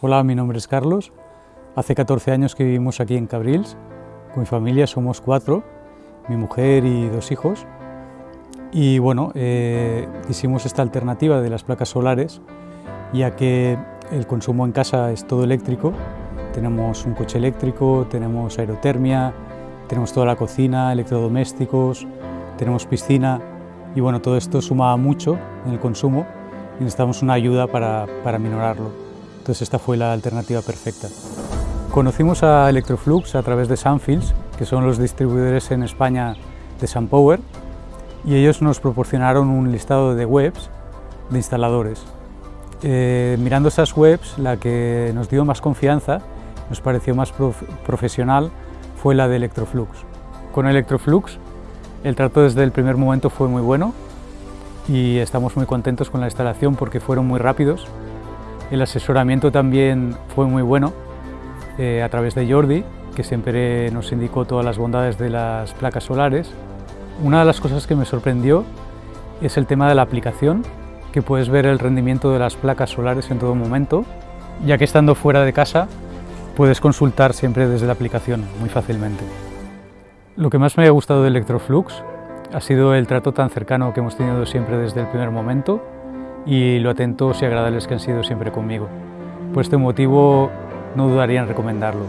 Hola, mi nombre es Carlos. Hace 14 años que vivimos aquí en Cabrils. Con mi familia somos cuatro, mi mujer y dos hijos. Y bueno, eh, hicimos esta alternativa de las placas solares, ya que el consumo en casa es todo eléctrico. Tenemos un coche eléctrico, tenemos aerotermia, tenemos toda la cocina, electrodomésticos, tenemos piscina y bueno, todo esto suma mucho en el consumo y necesitamos una ayuda para, para minorarlo. Entonces esta fue la alternativa perfecta. Conocimos a Electroflux a través de Sunfields, que son los distribuidores en España de SunPower, y ellos nos proporcionaron un listado de webs de instaladores. Eh, mirando esas webs, la que nos dio más confianza, nos pareció más profesional, fue la de Electroflux. Con Electroflux el trato desde el primer momento fue muy bueno y estamos muy contentos con la instalación porque fueron muy rápidos el asesoramiento también fue muy bueno eh, a través de Jordi, que siempre nos indicó todas las bondades de las placas solares. Una de las cosas que me sorprendió es el tema de la aplicación, que puedes ver el rendimiento de las placas solares en todo momento, ya que estando fuera de casa puedes consultar siempre desde la aplicación muy fácilmente. Lo que más me ha gustado de Electroflux ha sido el trato tan cercano que hemos tenido siempre desde el primer momento y lo atentos y agradables que han sido siempre conmigo. Por este motivo no dudaría en recomendarlo.